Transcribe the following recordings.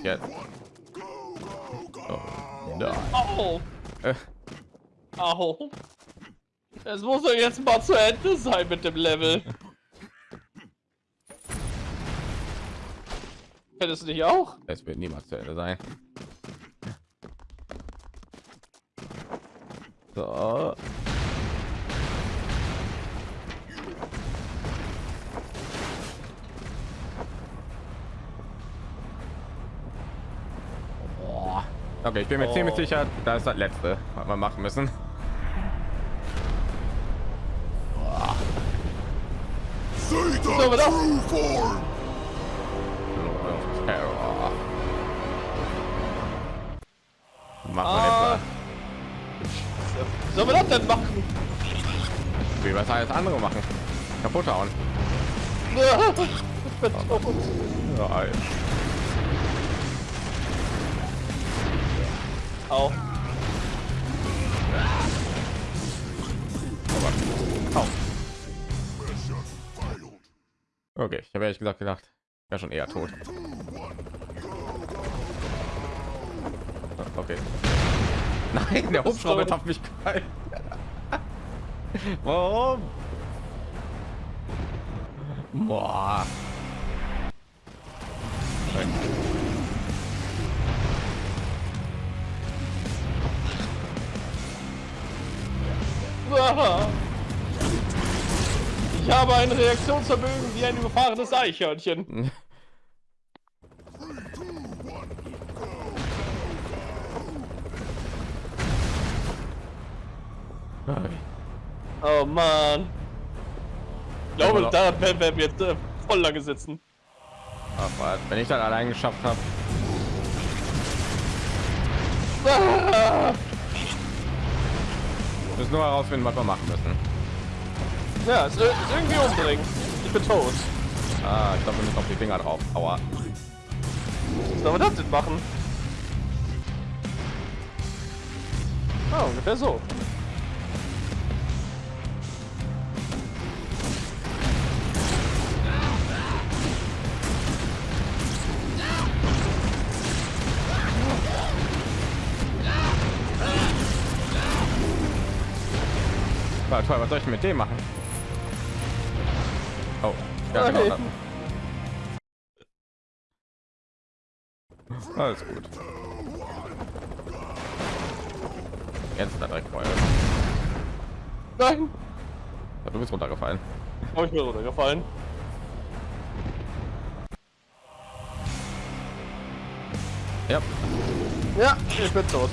passiert jetzt? Oh. Au! Äh! Es muss doch jetzt mal zu Ende sein mit dem Level. Hättest du nicht auch? es wird niemals zu Ende sein. So. Okay, ich bin mir Oh. ziemlich sicher, da ist das letzte, was wir machen müssen. So. Machen Ah. Sollen wir das denn machen? Wie was alles andere machen? Kaputt hauen. Ich bin tot. Ja, Au. Au. Okay, ich habe ehrlich gesagt gedacht, wäre schon eher tot. Okay. Nein, der Hubschrauber hat mich geil. Warum? Boah. Ich habe ein Reaktionsvermögen wie ein überfahrenes Eichhörnchen. Oh Mann. Ich glaube, da werden wir jetzt äh, voll lange sitzen. Aber wenn ich dann allein geschafft habe, Ah! Müssen nur herausfinden, was wir machen müssen. Ja, ir- ist irgendwie umbringen. Ich bin tot. Ah, ich glaube, wir müssen auf die Finger drauf. Aua. Was soll man das denn machen? Ah, ungefähr so. Toll, was soll ich mit dem machen? Oh, ja, genau. Alles gut. Jetzt er direkt Feuer. Nein! Ja, du bist runtergefallen. Habe ich mir runtergefallen. Ja, Ja, ich bin tot.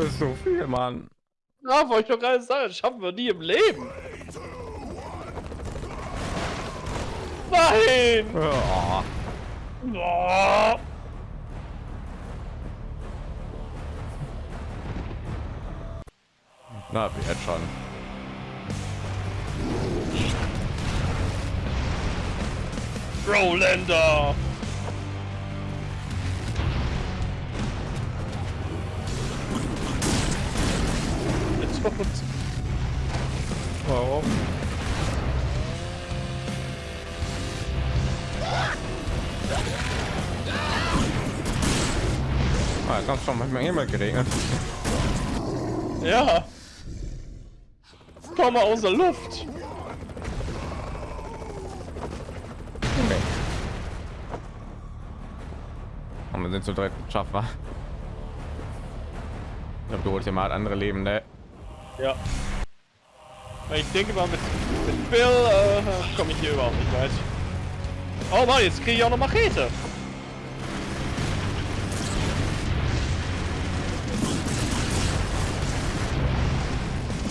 Das ist so viel, Mann. ja wollte ich doch gerade sagen, das schaffen wir nie im Leben. Nein! Ja. Oh. Na, wie jetzt schon. Rolander! Tot. Warum? Ah, hast schon manchmal Himmel geregnet. Ja. Komm mal aus der Luft. Okay. Und wir sind zu dritt schaffbar. Ich glaube, du holst dir mal andere Leben, Ja. Ich denke mal, mit, mit Bill äh, komme ich hier überhaupt nicht weit. Oh Mann, jetzt kriege ich auch noch Machete.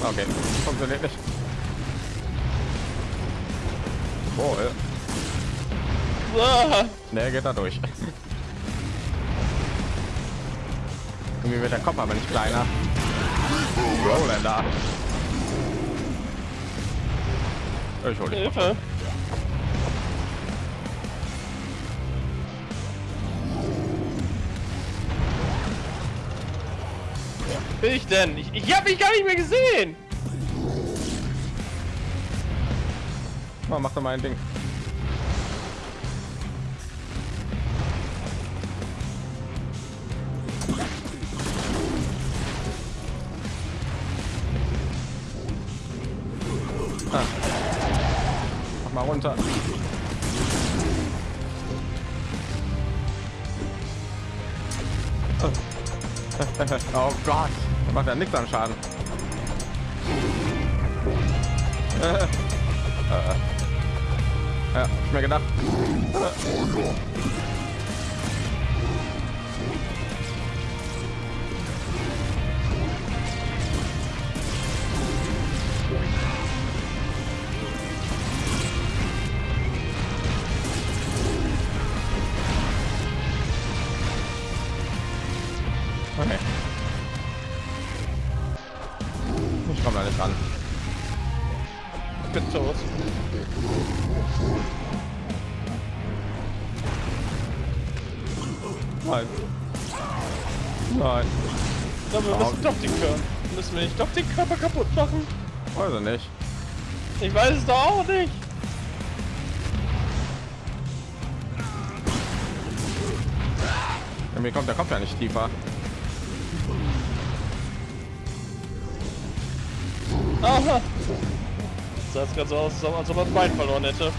Okay, funktioniert nicht. Oh, ja. Ah, Ne, geht da durch. Irgendwie wird der Kopf aber nicht kleiner. Rollander. Ich hol dich. Hilfe. bin ich denn? Ich, ich hab mich gar nicht mehr gesehen! Oh, mach doch mal ein Ding. Runter. Oh Gott, das macht ja nichts an Schaden. Äh. Äh. Ja, ich mir gedacht. Okay. Ich weiß es doch auch nicht. Mir kommt der Kopf ja nicht tiefer. Aha. Das sah gerade so aus, als ob er das Bein verloren hätte.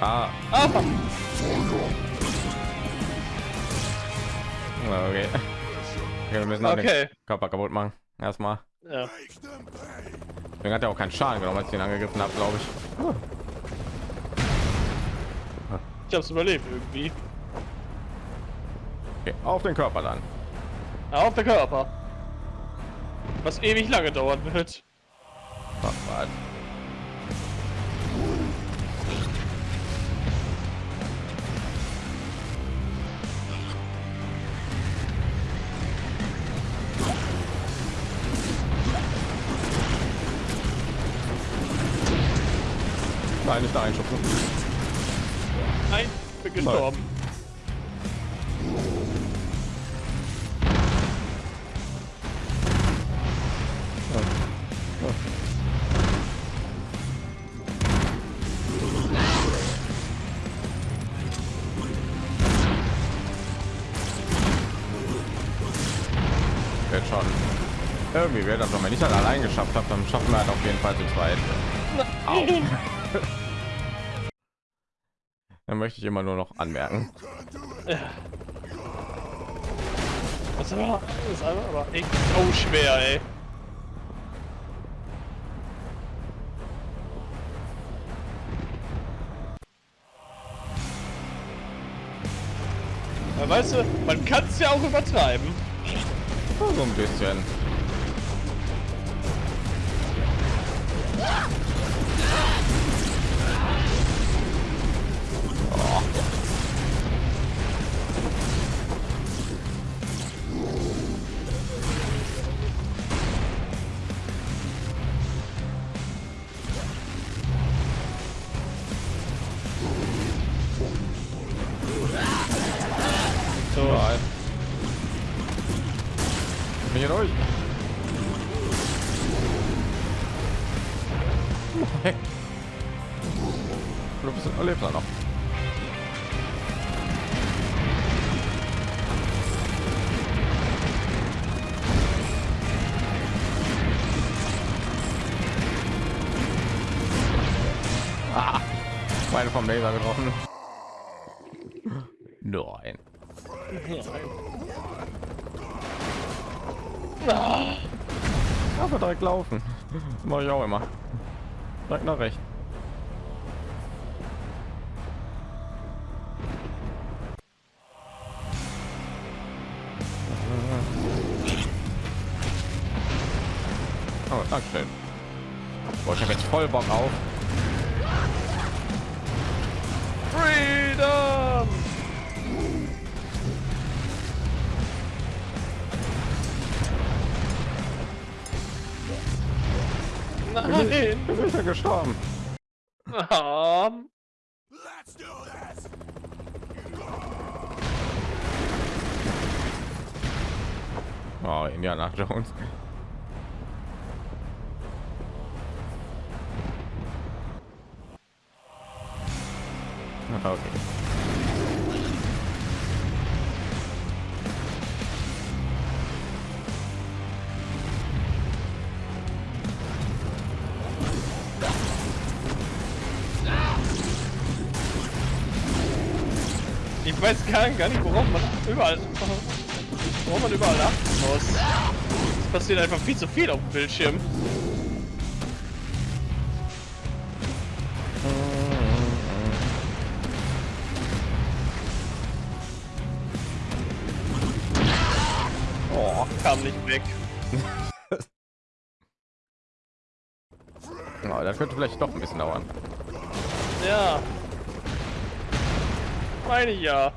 Ah, Aha. Okay. okay wir müssen auch Okay. den Körper kaputt machen. Erstmal. Ja. Deswegen hat er auch keinen Schaden genommen, als ich ihn angegriffen habe, glaube ich. Ich hab's überlebt irgendwie. Okay, auf den Körper dann. Auf der Körper. Was ewig lange dauern wird. Oh, Irgendwie wird das, wenn man nicht halt allein geschafft hat, dann schaffen wir halt auf jeden Fall zu zweit. Dann möchte ich immer nur noch anmerken. Das ist aber, das ist aber, echt so schwer, ey. Weißt du, man kann es ja auch übertreiben. So ein bisschen. So. Mache ich auch immer. Direkt nach rechts. Oh, Dankeschön. Boah, ich habe jetzt voll Bock auf. Freedom! Nein. Du bist ja gestorben. Ah, Oh, Indiana Jones. Okay. Überall, worauf man überall achten muss. Es passiert einfach viel zu viel auf dem Bildschirm. Oh, kam nicht weg. Oh, das könnte vielleicht doch ein bisschen dauern. Ja. Meine ja.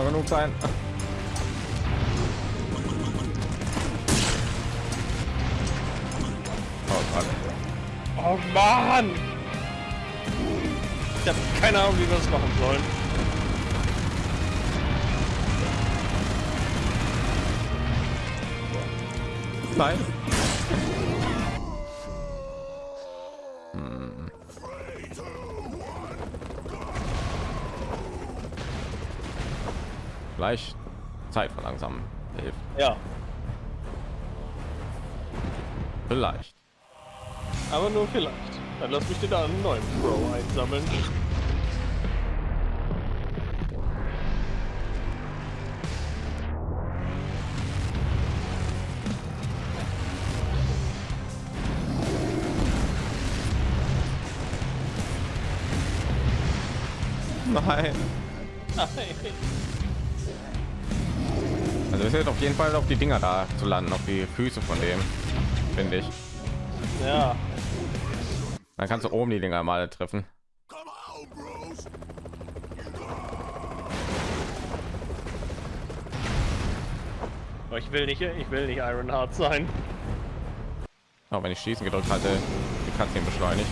Doch genug sein. Oh. Oh Mann! Ich habe keine Ahnung, wie wir das machen sollen. Nein. Vielleicht. aber nur vielleicht. Dann lass mich dir da einen neuen Pro einsammeln. Nein. Nein. Also es wird auf jeden Fall auf die Dinger da zu landen, auf die Füße von dem, finde ich. Ja. Dann kannst du oben die Dinger mal treffen. Aber ich will nicht, ich will nicht Ironheart sein. Auch wenn ich schießen gedrückt hatte, die Cutscene beschleunigt.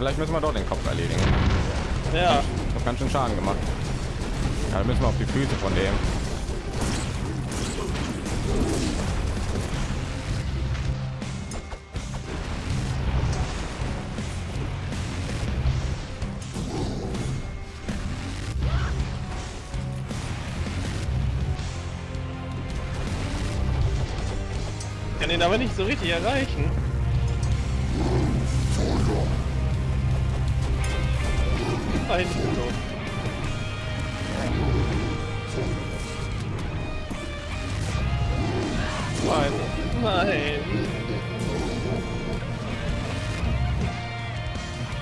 Vielleicht müssen wir dort den Kopf erledigen. Ja. Ich habe ganz schön Schaden gemacht. Ja, dann müssen wir auf die Füße von dem. Ich kann ihn aber nicht so richtig erreichen. Nein, ich bin tot. Nein. Nein.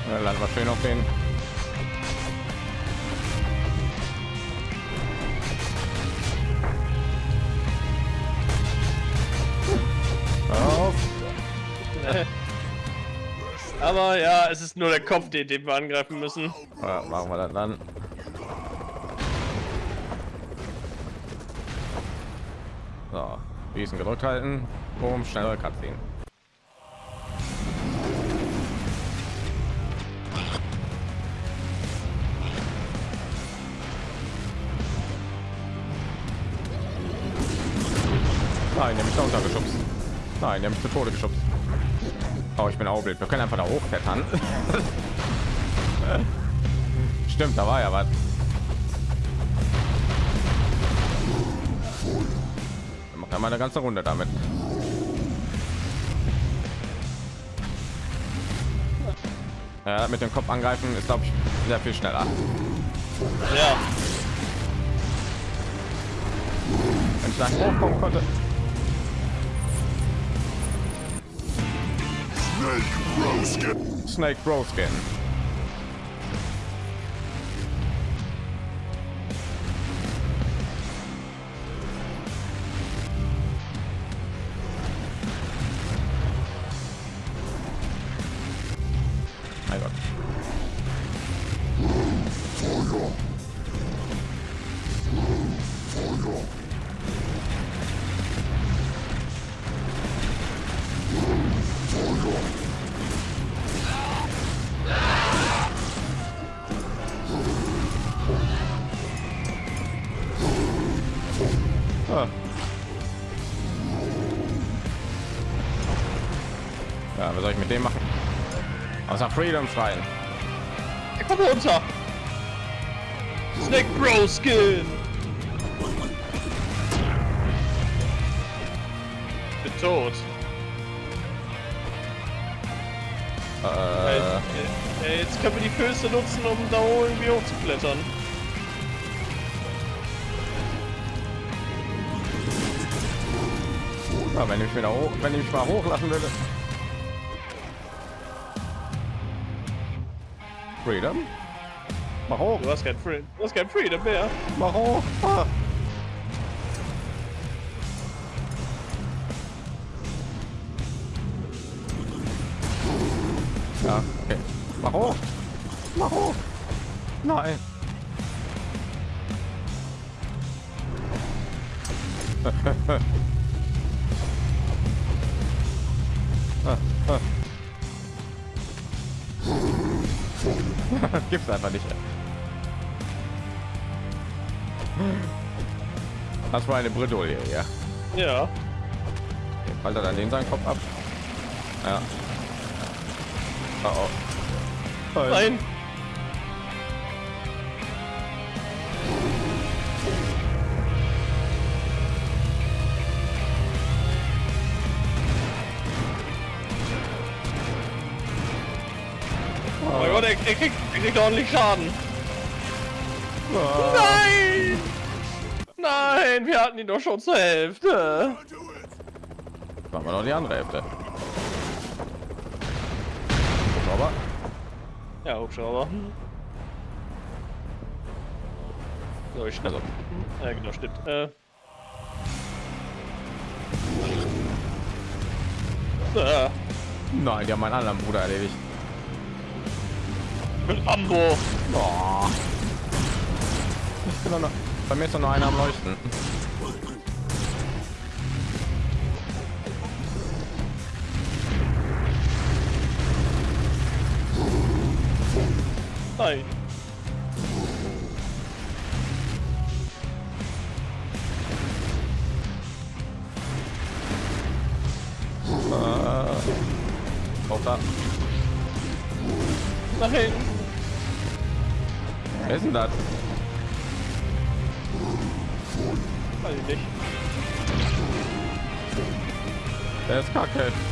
Ja, nur der Kopf, den, den wir angreifen müssen. Ja, machen wir das dann. So, diesen gedrückt halten, um schnellere Cutscene. Nein, der mich da untergeschubst. Nein, der mich zu Tode geschubst. Oh, ich bin auch blöd. Wir können einfach da hochklettern. Stimmt, da war ja was. Macht einmal eine ganze Runde damit. Ja, mit dem Kopf angreifen ist glaube ich sehr viel schneller. Ja. Wenn ich da hochkommen konnte. Snake Broskin. Snake Broskin. Ja, was soll ich mit dem machen? Außer Freedom schreien. Er kommt runter. Snake Bro Skin. Bin tot. Äh, Äh, jetzt können wir die Füße nutzen, um da irgendwie hochzuklettern. ja, wenn ich wieder hoch, wenn ich mich mal hochlassen würde. Freedom. Mach hoch, Du hast kein Free du hast kein Freedom mehr. mach hoch. Ah. Eine Bredouille, ja. Ja. Halt er dann den seinen Kopf ab. Ja. Oh, oh. Nein. Oh mein Gott, er, er, kriegt, er kriegt ordentlich Schaden. Oh. Nein! Nein, wir hatten ihn doch schon zur Hälfte. Machen wir noch die andere Hälfte. Aber Ja, Hubschrauber. So, ich also Ja, genau, stimmt. Äh. Äh, nein, die haben meinen anderen Bruder erledigt. mit Ambo. Oh. Ich bin doch noch, bei mir ist doch noch einer am Leuchten. Nein. Äh, auch da. Nein. Wer ist denn das? Der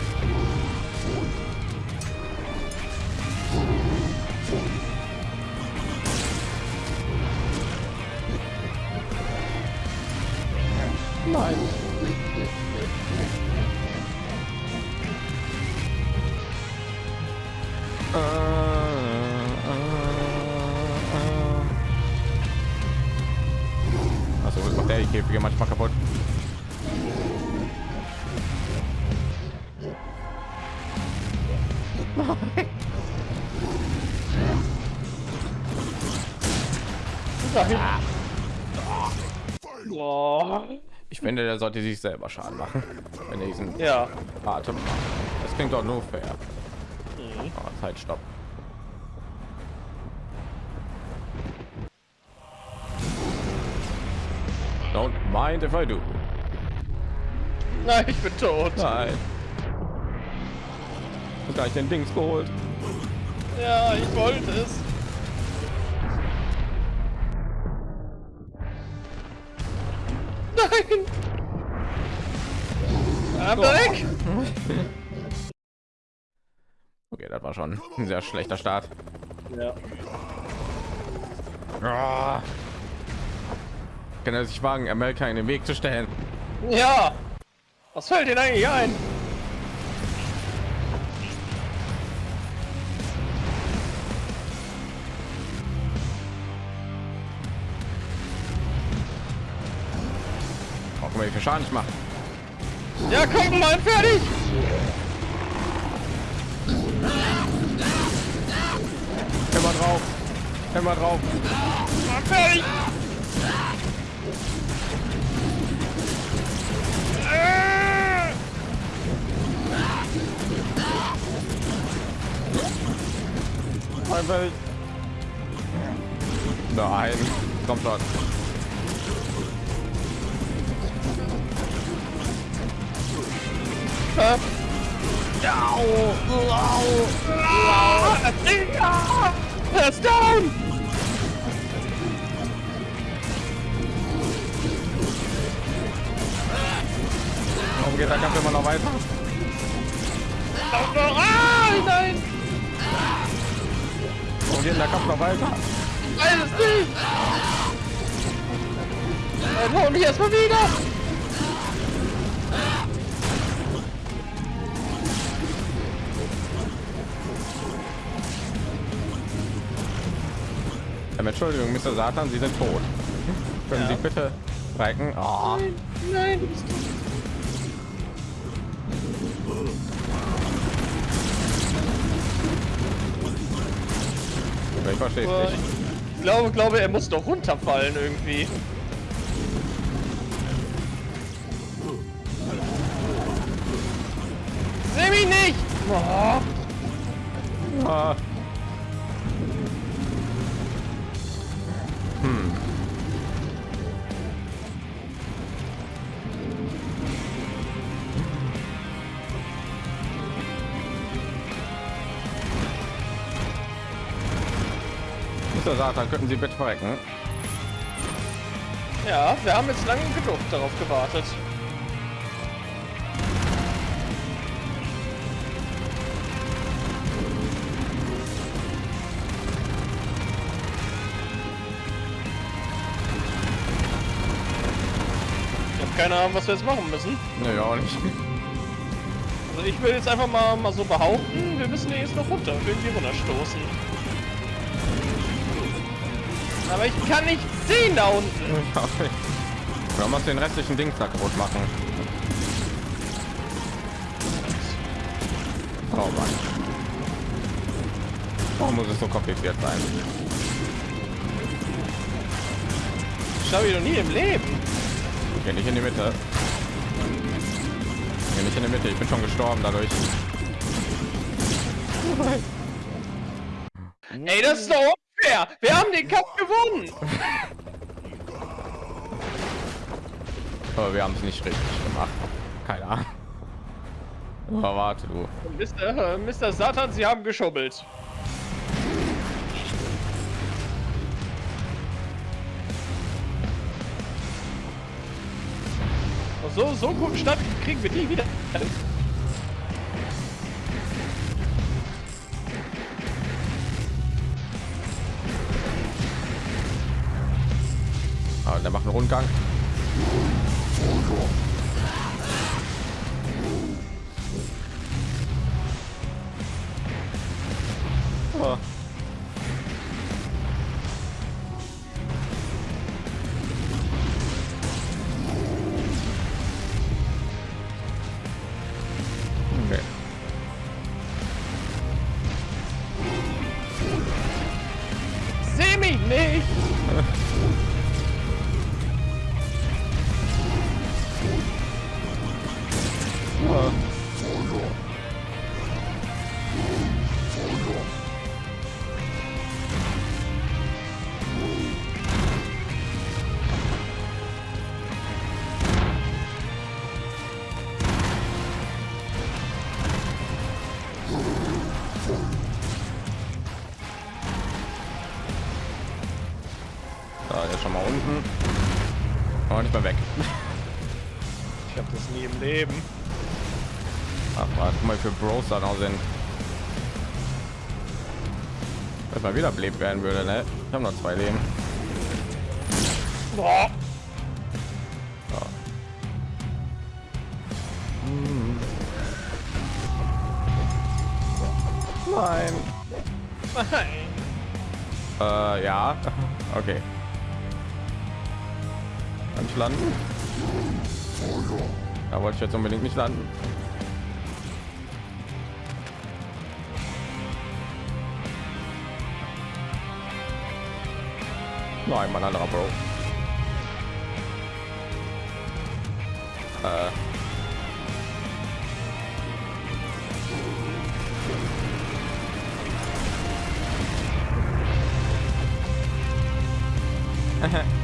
Oh. Ich finde, der sollte sich selber Schaden machen, wenn er diesen Ja. Atem macht. Das klingt doch nur fair. Oh, Zeit, stopp. Don't mind if I do. Nein, ich bin tot. Nein. Ich hab gleich den Dings geholt. Ja, ich wollte es. Nein. Ab weg! Okay, das war schon ein sehr schlechter Start. Ja. Ah. Kann er sich wagen, Amerika in den Weg zu stellen? Ja! Was fällt Ihnen eigentlich ein? Schaden nicht mache. Ja, komm, mal fertig! Immer drauf. Immer drauf. Mal fertig! Einfach. Nein. Komm schon. Äh. Au! Au! Er ist down! Warum geht der Kampf immer noch weiter? Ah, nein! Warum geht der Kampf noch weiter? Weiß es nicht! Dann hol mich erstmal wieder! Ähm, Entschuldigung, Mr. Satan, Sie sind tot. Können Ja. Sie bitte reiken? Oh, Nein, nein, ich verstehe Äh, es nicht. Ich glaube, glaube, er muss doch runterfallen irgendwie. Seh mich nicht! Oh, Ah. Satan, könnten Sie bitte verrecken? ja, wir haben jetzt lange genug darauf gewartet. Ich habe keine Ahnung, was wir jetzt machen müssen. Nö, auch nicht. Also ich will jetzt einfach mal, mal so behaupten, wir müssen hier jetzt noch runter, irgendwie runterstoßen. Aber ich kann nicht sehen da unten. Nicht. Wir müssen den restlichen Ding kaputt machen. Oh Mann. Warum muss es so kompliziert sein? Ich doch nie im Leben. Geh nicht in die Mitte. Geh nicht in die Mitte. Ich bin schon gestorben dadurch. Ey, das ist doch unfair. Wir haben den Kampf gewonnen. Aber wir haben es nicht richtig gemacht. Keine Ahnung. Aber warte du. Mr. äh, Mr. Satan, Sie haben geschummelt. So, so guten Start kriegen wir nie wieder. Ah, der macht einen Rundgang. Ah. Bros da noch sind. Dass mal wieder belebt werden würde, ne? Ich habe noch zwei Leben. Boah. Nein. Nein. Äh, ja. Okay. Kann ich landen? Da wollte ich jetzt unbedingt nicht landen. Nein, mein anderer Bro. Äh. Komm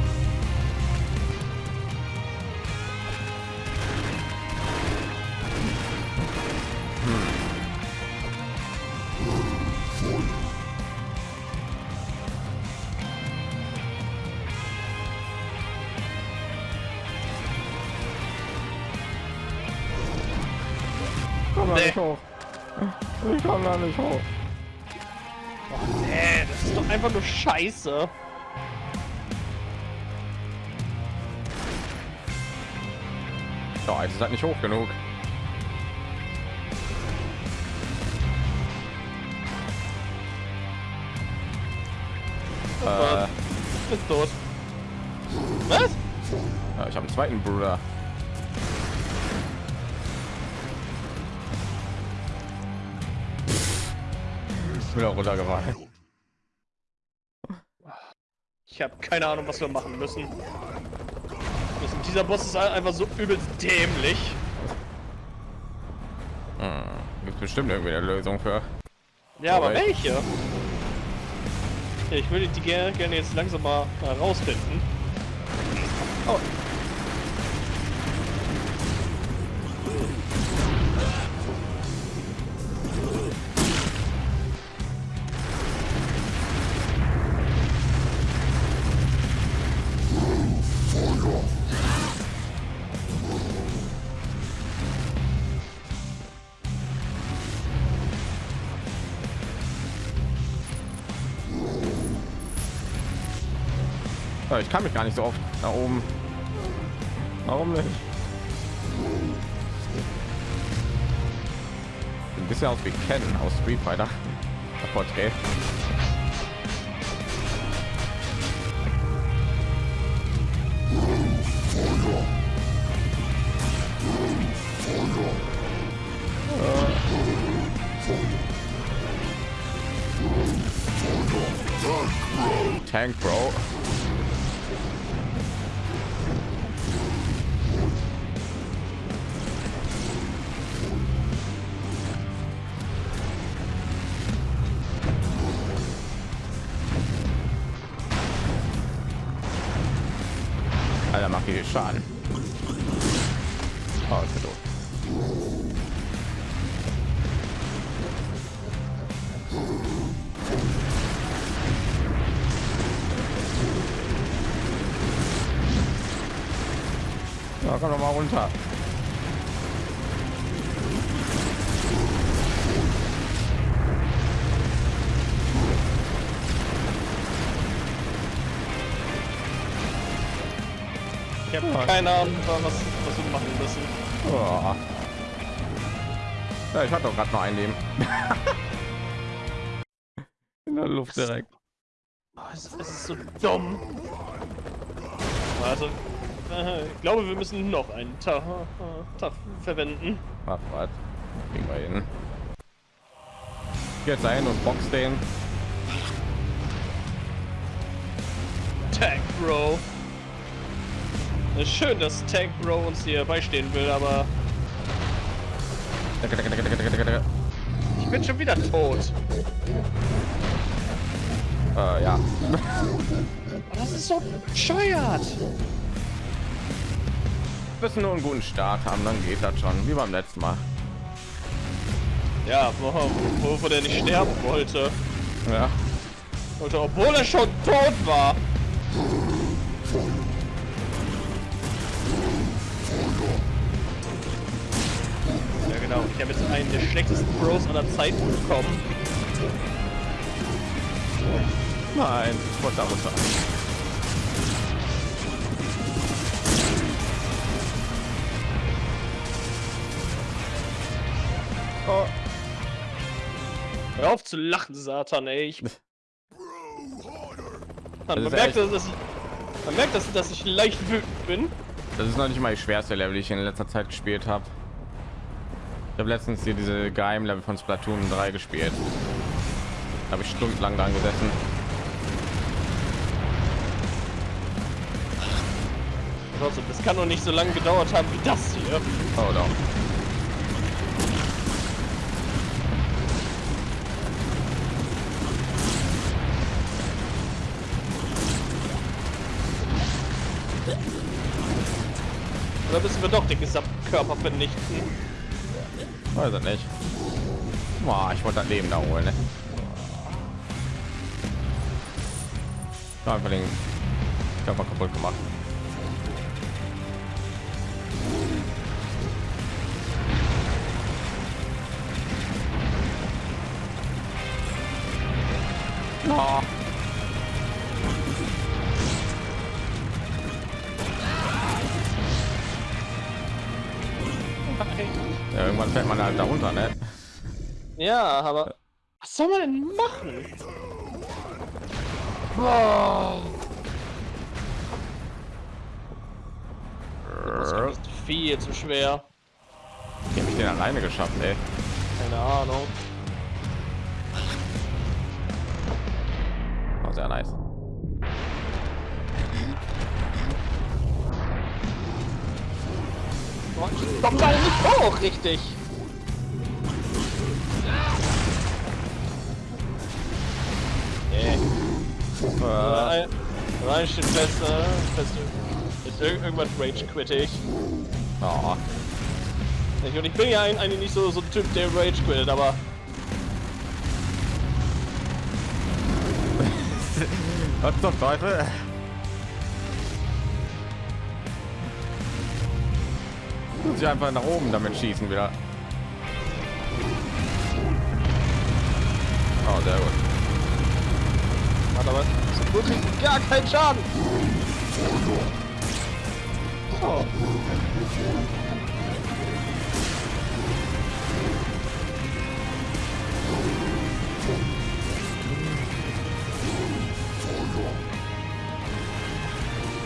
nicht hoch. Ich komm da nicht hoch. Nee, das ist doch einfach nur Scheiße. Ja, es ist halt nicht hoch genug. Äh, Ist tot. Was? ja, ich habe einen zweiten Bruder. Ich bin auch runtergefallen. Ich habe keine Ahnung, was wir machen müssen. müssen. Dieser Boss ist einfach so übelst dämlich. Gibt bestimmt irgendwie eine Lösung für. Ja, aber welche? Ich würde die gerne, gerne jetzt langsam mal herausfinden. Oh. Ich kann mich gar nicht so oft da oben. Warum nicht? Ein bisschen aus wie Ken aus Street Fighter. Porträt. Runter. Ich habe Ja. keine Ahnung, was, was wir machen müssen. Oh. Ja, ich hatte doch gerade noch ein Leben. In der Luft direkt. Oh, es, ist so dumm. Also, ich glaube, wir müssen noch einen Tag, Tag verwenden. Ach, was? Kriegen wir hin. Jetzt ein und box den. Tag Bro. Schön, dass Tag Bro uns hier beistehen will, aber ich bin schon wieder tot. Äh, ja. Das ist so bescheuert. Müssen nur einen guten Start haben, dann geht das schon. Wie beim letzten Mal. Ja, wo- wovon er nicht sterben wollte. Ja. wollte. Obwohl er schon tot war. Ja, genau Genau, ich habe jetzt einen der schlechtesten Bros aller Zeiten bekommen. Nein, ich wollte da runter. Oh, Hör auf zu lachen, Satan, ey. Ich, man, ist merkt, echt- dass ich, man merkt, dass, dass ich leicht wütend bin. das ist noch nicht mal die schwerste Level, die ich in letzter Zeit gespielt habe. Ich habe letztens hier diese geheimen Level von Splatoon 3 gespielt. Da habe ich stundenlang dran gesessen. Das kann doch nicht so lange gedauert haben wie das hier. Oh doch. Oder müssen wir doch den gesamten Körper vernichten? Ich nicht. Boah, ich wollte das Leben da holen. Ne? Einfach den Körper kaputt gemacht. Oh. Irgendwann fällt man halt da runter, ne? Ja, aber was soll man denn machen? Boah. Das ist viel zu schwer. Wie habe ich den alleine geschafft, ey? Keine Ahnung. War sehr nice. Komm da nicht hoch, richtig. Rein, rein steht fest, äh. Ist irg irgendwas rage quittig. oh. Ich, und ich bin ja ein, eigentlich nicht so, so ein Typ, der rage quittet, aber Was zum Teufel? Muss ich einfach nach oben damit schießen wieder. Oh, sehr gut. Hat aber wirklich gar keinen Schaden.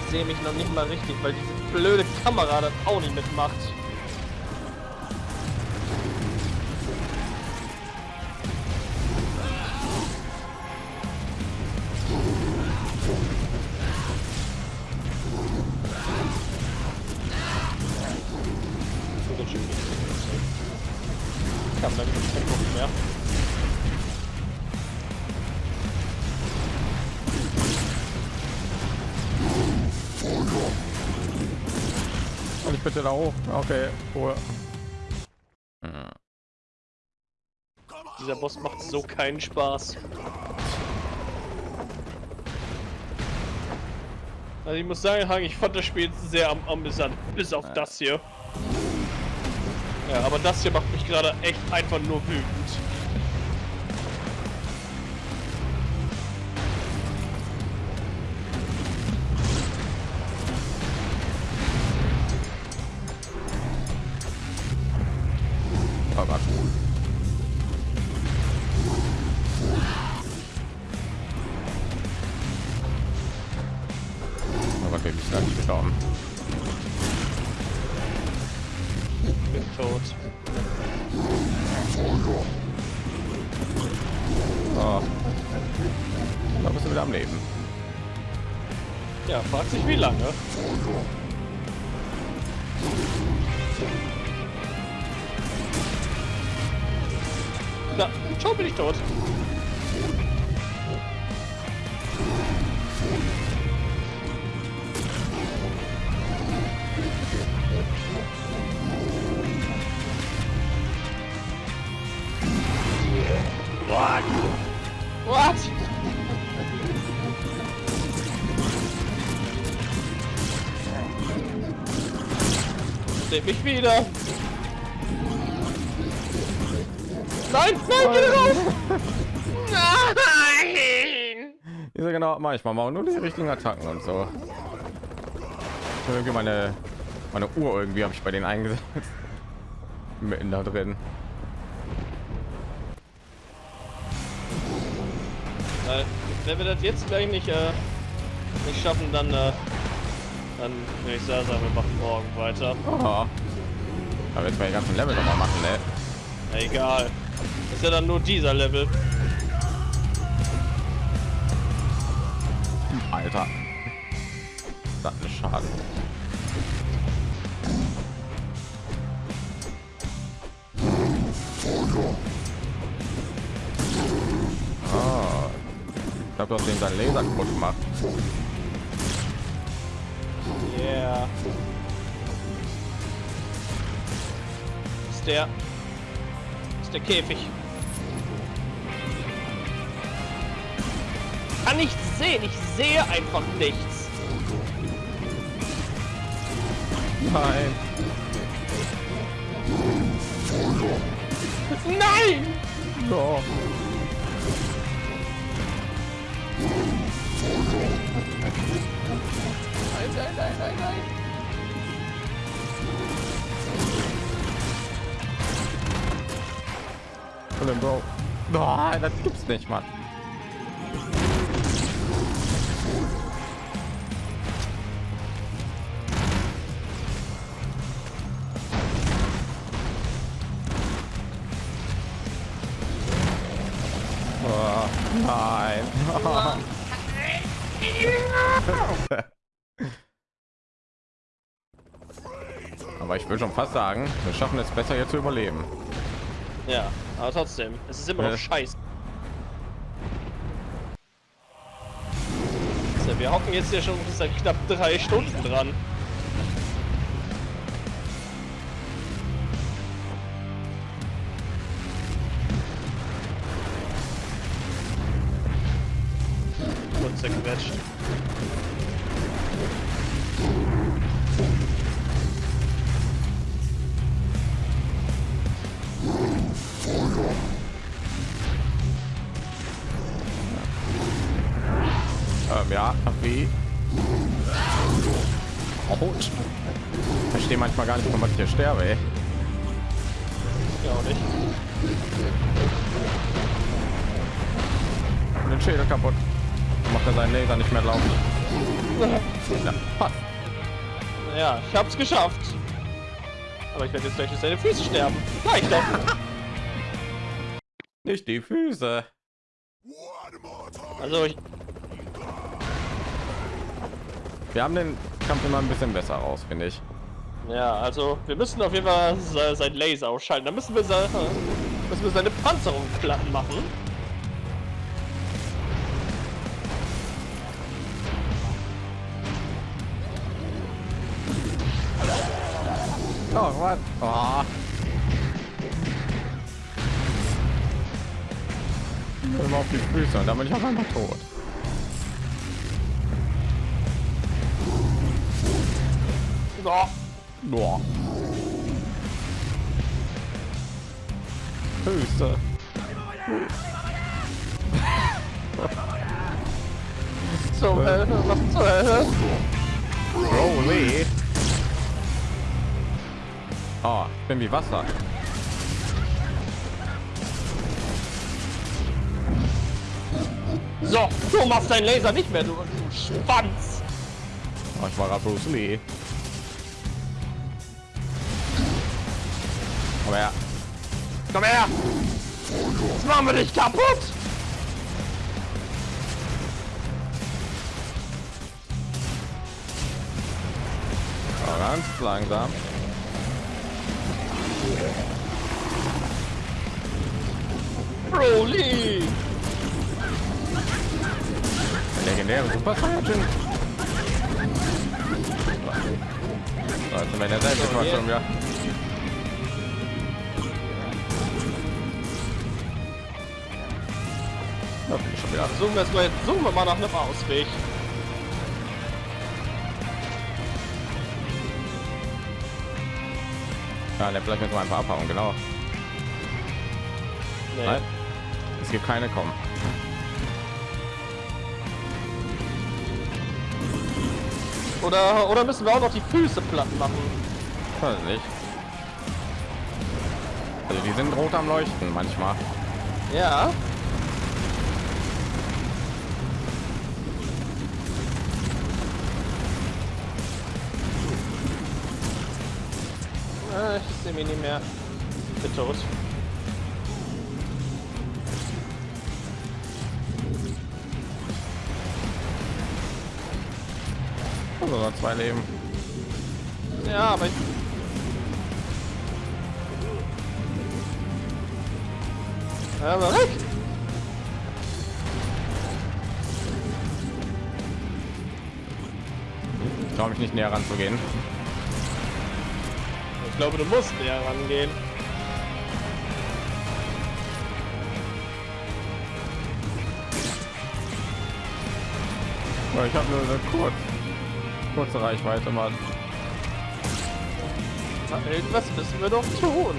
Ich sehe mich noch nicht mal richtig, weil diese blöde Kamera das auch nicht mitmacht. Da hoch. Okay, Ruhe. Dieser Boss macht so keinen Spaß. Also ich muss sagen, Hang, ich fand das Spiel sehr am amüsant, bis auf das hier. Ja, aber das hier macht mich gerade echt einfach nur wütend. Oh Gott. Oh Gott, bin ich da nicht gestorben. Bin tot. Oh. Da bist du wieder am Leben. Ja, fragt sich wie lange. Tot. What? What? Seht mich wieder. Genau manchmal mal nur die richtigen Attacken und so. Irgendwie meine meine Uhr irgendwie habe ich bei denen eingesetzt. Mitten da drin. Weil, wenn wir das jetzt gleich nicht, äh, nicht schaffen, dann, äh, dann würde ich sagen, wir machen morgen weiter. Oh. Aber jetzt mal die ganzen Level noch mal machen, ne? Egal. Ist ja dann nur dieser Level. Habe doch den seinen Laser kaputt gemacht. Yeah. Ist der. Ist der Käfig. Kann nichts sehen, ich sehe einfach nichts. Nein. Nein! No. Nein, nein, nein, nein, nein. Colin, Bro. Nein, das gibt's nicht, Mann. Fast sagen, wir schaffen es besser hier zu überleben. Ja, aber trotzdem, es ist immer noch Ja. scheiße. So, wir hocken jetzt hier schon seit knapp drei Stunden dran. Manchmal gar nicht, warum ich hier sterbe, ey. Ja, auch nicht. Und den Schädel kaputt. Dann macht er seinen Laser nicht mehr laufen. Ja, passt. Ja, ich hab's geschafft. Aber ich werde jetzt gleich durch seine Füße sterben. Gleich doch. Nicht die Füße. Also ich, Wir haben den Kampf immer ein bisschen besser raus, finde ich. Ja, also wir müssen auf jeden Fall se- sein Laser ausschalten. Da müssen wir, se- müssen wir seine Panzerung platt machen. Oh, was? Oh. Immer auf die Füße und dann bin ich auf einmal tot. So. Boah. Zum Hölle, was zur Hölle? Holy. Oh, ich bin wie Wasser. So, du machst deinen Laser nicht mehr, du, du Schwanz. Oh, ich war gerade Bruce Lee. Komm her. Jetzt machen wir dich kaputt. ganz langsam. Broly. Legendäre Super Saiyajin. So, jetzt sind wir in derselben Situation wieder. Schon wieder. Suchen wir, mal, suchen wir mal nach einem Ausweg. Ja, der vielleicht mit so ein paar abhauen, genau. Nee. Nein, es gibt keine kommen. Oder, oder müssen wir auch noch die Füße platt machen? Weiß nicht. Also die sind rot am Leuchten manchmal. Ja. Ah, Ich sehe mich nicht mehr. Bin tot. Also noch zwei Leben. Ja, aber ich... Ja, aber weg! Ich traue mich nicht näher ranzugehen. Ich glaube, du musst näher rangehen. Ich habe nur eine kurz, kurze Reichweite, Mann. Na, Irgendwas müssen wir doch tun.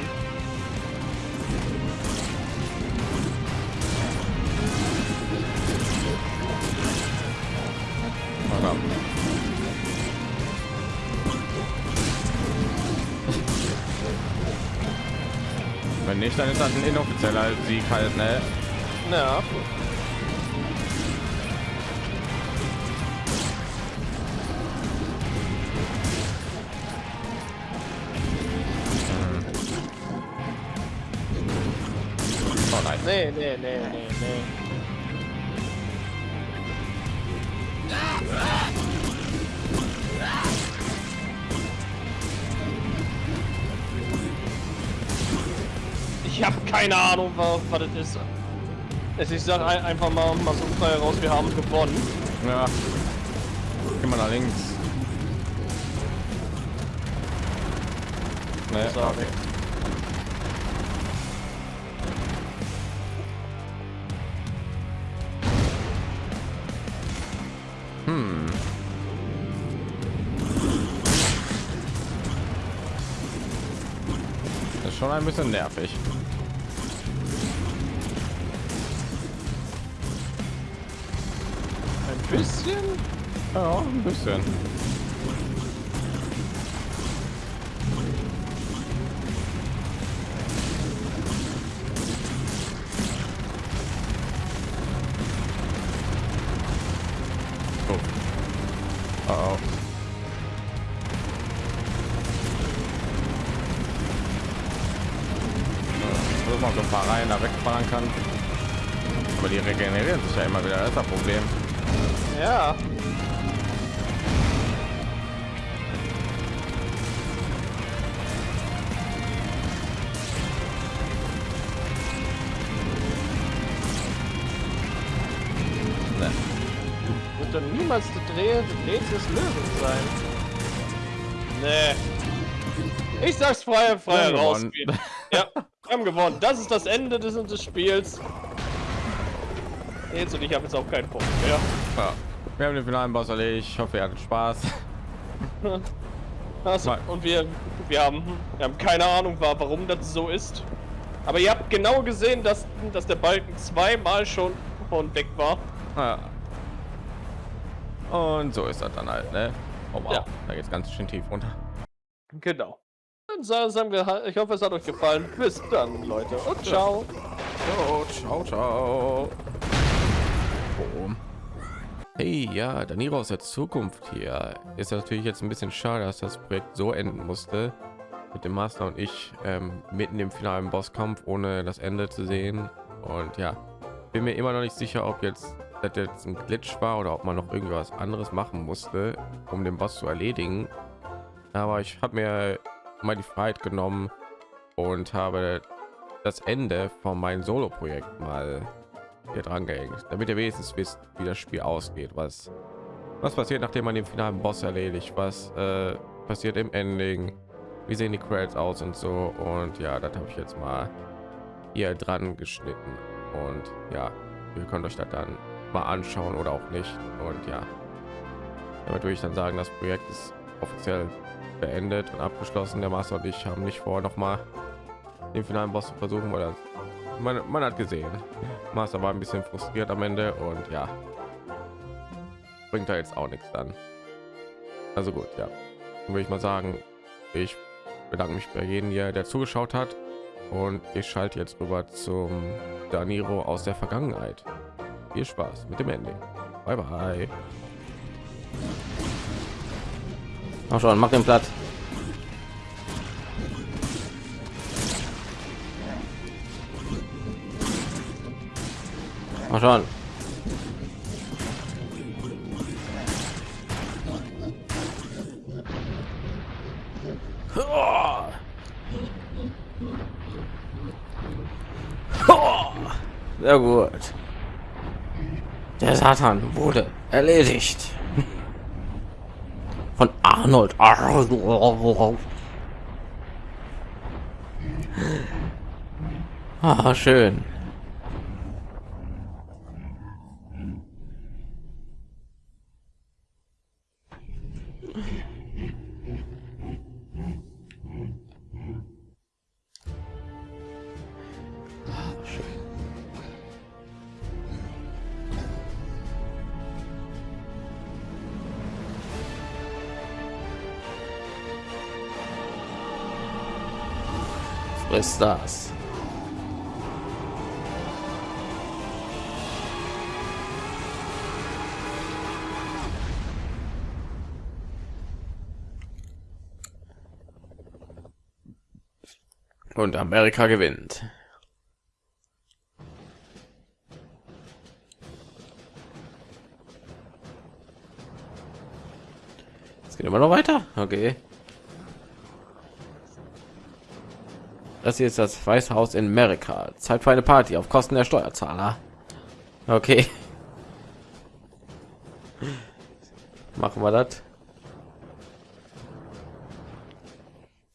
Nicht, dann ist das ein inoffizieller Sieg halt, ne? Ja. Oh nein. Nee, nee, nee, nee, nee. Keine Ahnung, was, was das ist. Es- Ich sag ein- einfach mal, mal so frei raus, wir haben gewonnen. Ja. Geh mal nach links. So. okay. Hm. Das ist schon ein bisschen nervig. Bisschen? Ja, ein bisschen. Des Löwen sein. Nee. Ich sag's frei, frei Wir haben raus. Ja, wir haben gewonnen. Das ist das Ende des, des Spiels. Jetzt und ich habe jetzt auch keinen Punkt mehr. Ja. Wir haben den finalen Boss erledigt. Ich hoffe, ihr hattet Spaß. Also, und wir, wir, haben, wir haben keine Ahnung, wa- warum das so ist. Aber ihr habt genau gesehen, dass, dass der Balken zweimal schon von weg war. Ja. Und so ist das dann halt, ne? Oh wow, Ja. da geht's ganz schön tief runter. Genau. Ich hoffe, es hat euch gefallen. Bis dann, Leute. Und ciao. So, ciao, ciao. Boom. Hey, ja, Daniro aus der Zukunft hier. Ist natürlich jetzt ein bisschen schade, dass das Projekt so enden musste. Mit dem Master und ich ähm, mitten im finalen Bosskampf, ohne das Ende zu sehen. Und ja, bin mir immer noch nicht sicher, ob jetzt das jetzt ein Glitch war oder ob man noch irgendwas anderes machen musste, um den Boss zu erledigen. Aber ich habe mir mal die Freiheit genommen und habe das Ende von meinem Solo-Projekt mal hier dran gehängt, damit ihr wenigstens wisst, wie das Spiel ausgeht, was was passiert, nachdem man den finalen Boss erledigt, was äh, passiert im Ending, wie sehen die Credits aus und so? Und ja, das habe ich jetzt mal hier dran geschnitten. Und ja, ihr könnt euch das dann mal anschauen oder auch nicht und ja, damit würde ich dann sagen, das Projekt ist offiziell beendet und abgeschlossen. Der Master und ich haben nicht vor, noch mal den finalen Boss zu versuchen, weil man, man hat gesehen. Master war ein bisschen frustriert am Ende und ja, bringt da jetzt auch nichts dann. Also gut, ja, Dann würde ich mal sagen, ich bedanke mich bei jedem hier, der zugeschaut hat und ich schalte jetzt rüber zum Daniro aus der Vergangenheit. Viel Spaß mit dem Ending. Bye bye. Mach schon, mach den Platz. Mach schon. Sehr gut. Der Satan wurde erledigt. Von Arnold. Ah, schön. Friss das. Und Amerika gewinnt. Es geht immer noch weiter. Okay. Das hier ist das Weiße Haus in Amerika. Zeit für eine Party auf Kosten der Steuerzahler. Okay. Machen wir das.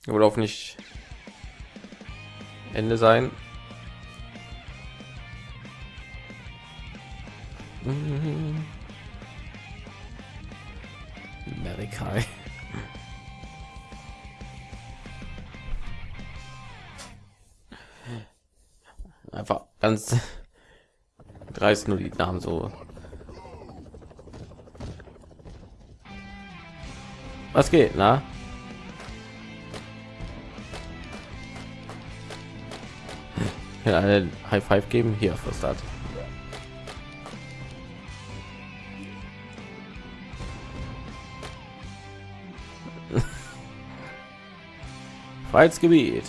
Oder auch nicht Ende sein. Amerika. Ganz dreist nur die Namen so. Was geht, na? Ja, einen High Five geben hier für Start. Freiheitsgebiet.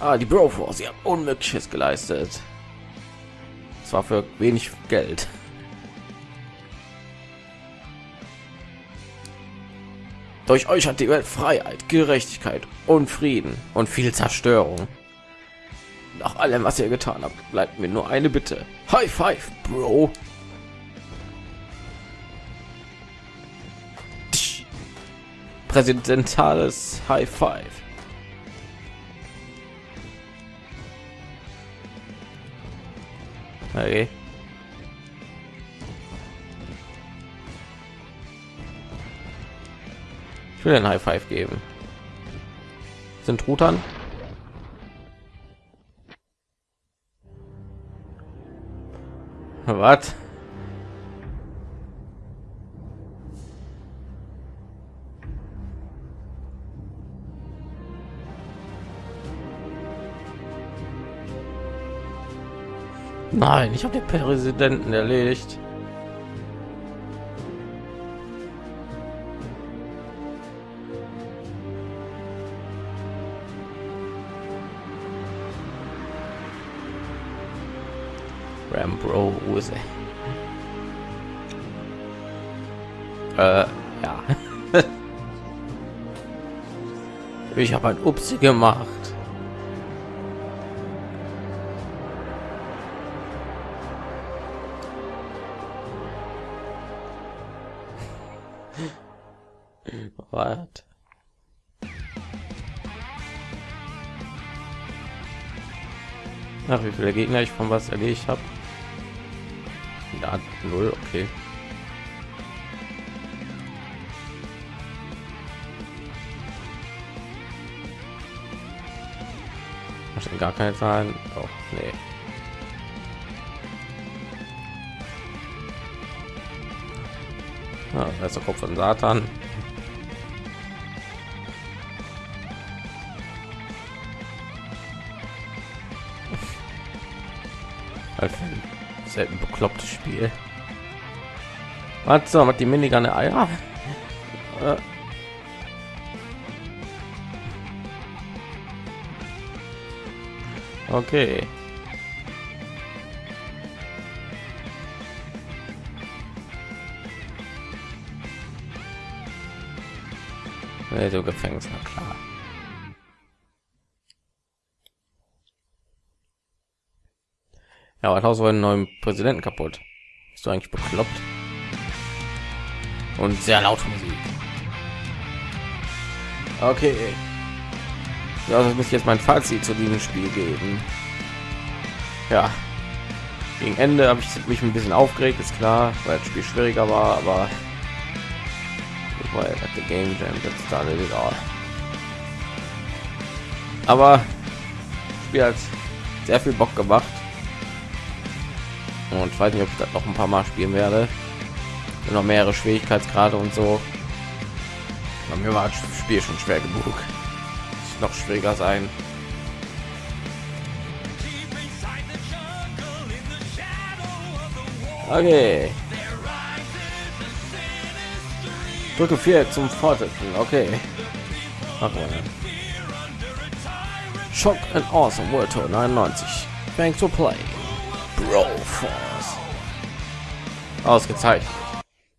Ah, die Bro Force, sie haben Unmögliches geleistet. Zwar für wenig Geld. Durch euch hat die Welt Freiheit, Gerechtigkeit und Frieden und viel Zerstörung. Nach allem, was ihr getan habt, bleibt mir nur eine Bitte. High Five, Bro. Präsidentales High Five. Okay. Ich will ein High Five geben. Sind Rutern? Was? Nein, ich habe den Präsidenten erledigt. Rambro Use. Äh, ja. ich habe ein Upsi gemacht. nach, wie viele Gegner ich von was erledigt habe. Ja, null, okay. Gar keine Zahlen. Oh, nee. Ah, ja, Kopf von Satan. Halt selten beklopptes Spiel. Was so, hat die Minigun Eier? Äh. Okay. Nee, so Gefängnis, na klar. Ja, was Haus einen neuen Präsidenten kaputt. Bist du eigentlich bekloppt? Und sehr laute Musik. Okay. Ja, das muss ich jetzt mein Fazit zu diesem Spiel geben. Ja. Gegen Ende habe ich mich ein bisschen aufgeregt, ist klar, weil das Spiel schwieriger war, aber weil at the game jam that started it all. Aber das Spiel hat sehr viel Bock gemacht und ich weiß nicht, ob ich das noch ein paar Mal spielen werde. Noch mehrere Schwierigkeitsgrade und so. Bei mir war das Spiel schon schwer genug. Noch schwieriger sein. Okay. Drücke 4 zum Fortsetzen. Okay. Machen. Shock and Awesome World Tour 99. Thanks for playing. Bro Force. Ausgezeichnet.